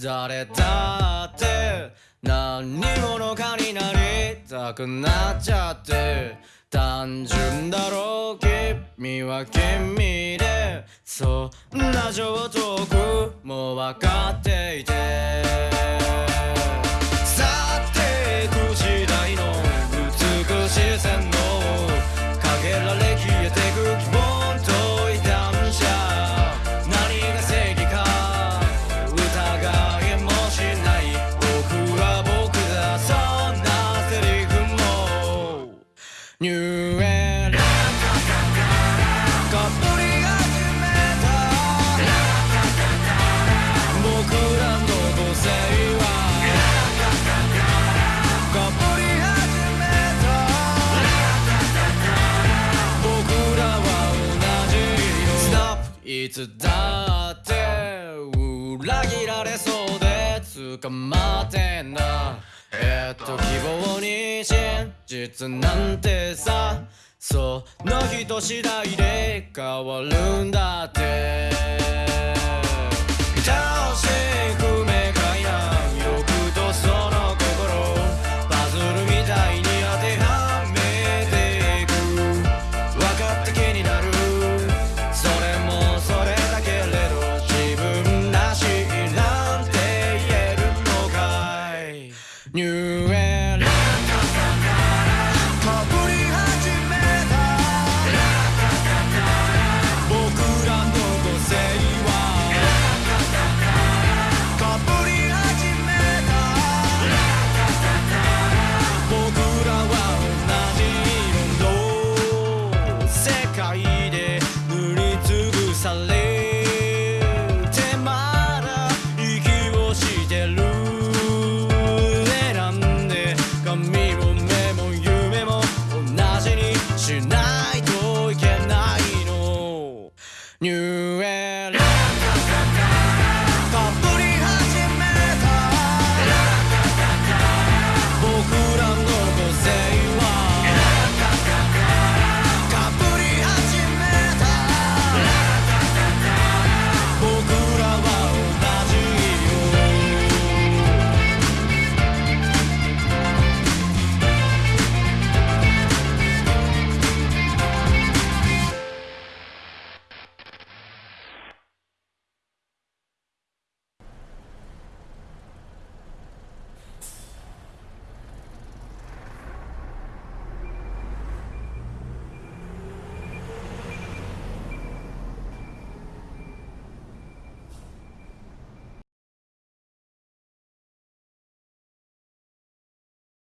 誰だって何者かになりたくなっちゃって。単純だろう君は君で。そんな上等句も分かっていて。ニューエラかぶり始めた僕らの母性はかぶり始めた僕らは同じ色スナップいつだって裏切られそうで捕まってんだ。えっと希望実なんてさその人次第で変わるんだって。